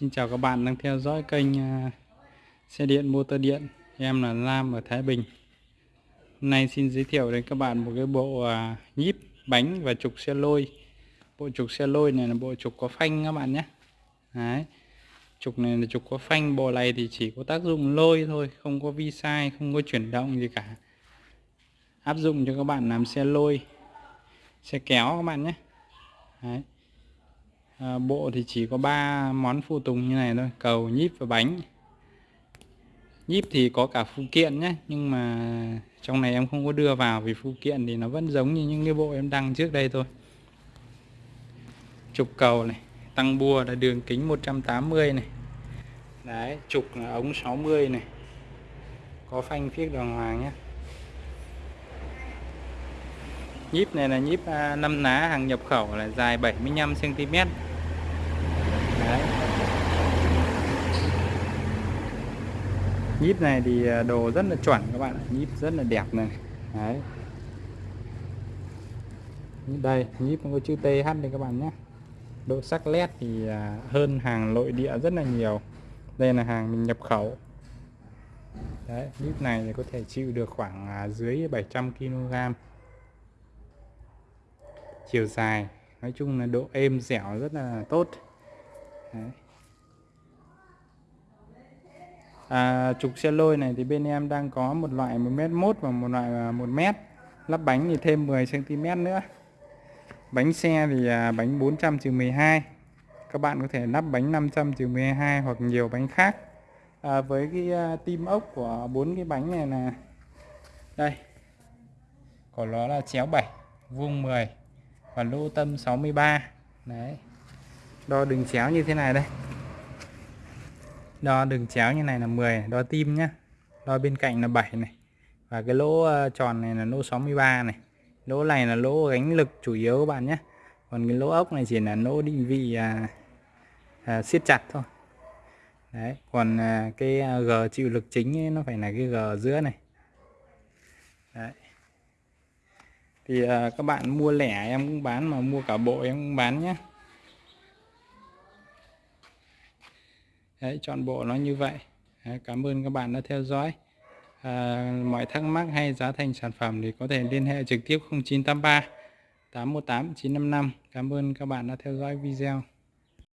Xin chào các bạn đang theo dõi kênh à, xe điện motor điện. Em là Lam ở Thái Bình. Hôm nay xin giới thiệu đến các bạn một cái bộ à, nhíp bánh và trục xe lôi. Bộ trục xe lôi này là bộ trục có phanh các bạn nhé. Đấy. Trục này là trục có phanh Bộ này thì chỉ có tác dụng lôi thôi Không có vi sai, không có chuyển động gì cả. Áp dụng cho các bạn làm xe lôi Xe kéo các bạn nhé. Đấy à, bộ thì chỉ có 3 món phụ tùng như này thôi cầu nhíp và bánh. Nhíp thì có cả phụ kiện nhé nhưng mà trong này em không có đưa vào vì phụ kiện thì nó vẫn giống như những cái bộ em đăng trước đây thôi. Trục cầu này tăng bua là đường kính 180 này. Đấy trục là ống 60 này. Có phanh phiếc đàng hoàng nhé. Nhíp này là nhíp à, 5 ná hàng nhập khẩu là dài 75 cm Đấy nhíp này thì à, đồ rất là chuẩn các bạn nhíp rất là đẹp này. Đấy. đây nhíp có chữ TH đây các bạn nhé. Độ sắc led thì à, hơn hàng nội địa rất là nhiều. Đây là hàng mình nhập khẩu. Đấy, nhíp này thì có thể chịu được khoảng à, dưới 700 kg chiều dài nói chung là độ êm dẻo rất là tốt. Đấy. À, trục xe lôi này thì bên em đang có một loại 1m1 và một loại à, 1m lắp bánh thì thêm 10cm nữa. Bánh xe thì à, bánh 400 12 các bạn có thể lắp bánh 500 12 hoặc nhiều bánh khác. À, với cái à, tim ốc của bốn cái bánh này là đây. Của nó là chéo 7 vuông 10 và lô tâm 63 đấy. Đo đường chéo như thế này đây đo đường chéo như này là 10 đo tim nhá. Đo bên cạnh là 7 này. Và cái lỗ ờ, tròn này là lỗ 63 này. Lỗ này là lỗ gánh lực chủ yếu các bạn nhé còn cái lỗ ốc này chỉ là lỗ định vị à, à, siết chặt thôi. Đấy còn à, cái à, g chịu lực chính ấy, nó phải là cái g ở giữa này. Đấy. Thì à, các bạn mua lẻ em cũng bán mà mua cả bộ em cũng bán nhé Đấy, chọn bộ nó như vậy. Đấy, cảm ơn các bạn đã theo dõi. À, mọi thắc mắc hay giá thành sản phẩm thì có thể liên hệ trực tiếp 0983 818 955 cảm ơn các bạn đã theo dõi video.